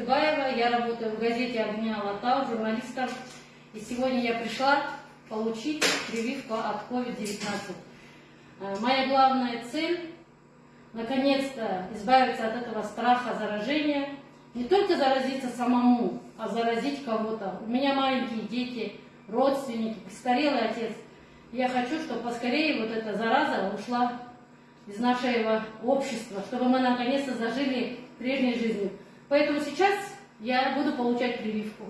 Кутыбаева, я работаю в газете «Огня Алатау» журналистом. И сегодня я пришла получить прививку от COVID-19. Э, Моя главная цель – наконец-то избавиться от этого страха заражения. Не только заразиться самому, а заразить кого-то. У меня маленькие дети, родственники, престарелый отец. Я хочу, чтобы поскорее вот эта зараза ушла из нашего общества, чтобы мы наконец-то зажили прежней жизнью. Поэтому сейчас я буду получать прививку.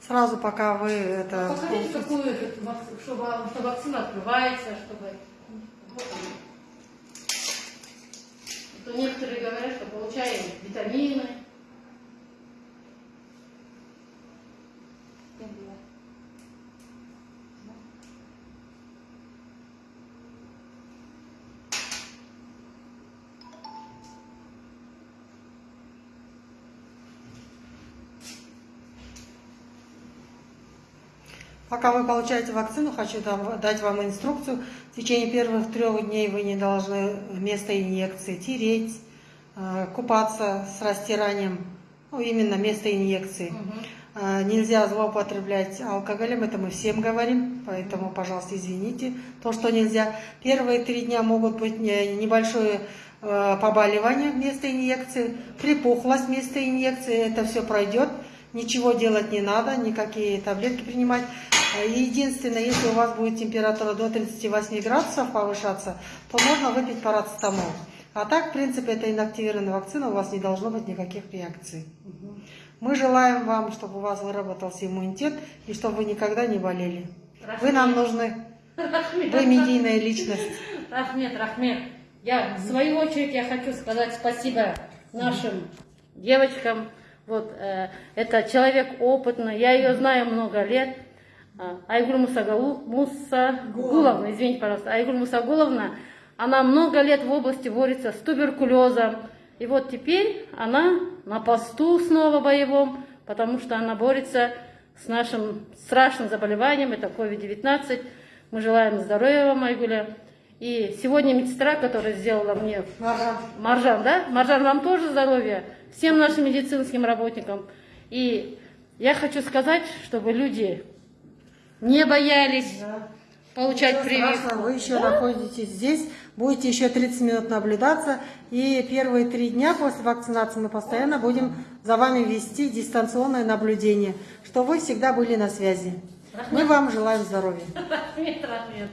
Сразу пока вы это... Ну, покажите, какую, что вакцина открывается, чтобы... Вот а то некоторые говорят, что получаем витамины, Пока вы получаете вакцину, хочу дать вам инструкцию. В течение первых трех дней вы не должны место инъекции тереть, э, купаться с растиранием, ну, именно место инъекции. Э, Нельзя злоупотреблять алкоголем, это мы всем говорим, поэтому, пожалуйста, извините. То, что нельзя. Первые три дня могут быть не- небольшое э, побаливание вместо инъекции, припухлость вместо инъекции, это все пройдет. Ничего делать не надо, никакие таблетки принимать. Э, Единственное, если у вас будет температура до 38 градусов повышаться, то можно выпить парацетамол. А так, в принципе, это инактивированная вакцина, у вас не должно быть никаких реакций. Мы желаем вам, чтобы у вас выработался иммунитет и чтобы вы никогда не болели. Вы нам нужны. Вы медийная личность. Рахмет, Рахмет. Я, в свою очередь, я хочу сказать спасибо нашим девочкам. Вот, э, это человек опытный, я ее знаю много лет. А, Айгуль Мусагуловна, извините, пожалуйста, Айгуль Мусагуловна, она много лет в области борется с туберкулезом. И вот теперь она на посту снова боевом, потому что она борется с нашим страшным заболеванием, это COVID-19. Мы желаем здоровья вам, Айгуля. И сегодня медсестра, которая сделала мне Маржан, да? Маржан, вам тоже здоровья. Всем нашим медицинским работникам. И я хочу сказать, чтобы люди не боялись получать Ничего прививку. страшного, Вы еще находитесь здесь, будете еще 30 минут наблюдаться. И первые три дня после вакцинации мы постоянно будем за вами вести дистанционное наблюдение, что вы всегда были на связи. Мы вам желаем здоровья. Рахмет, рахмет.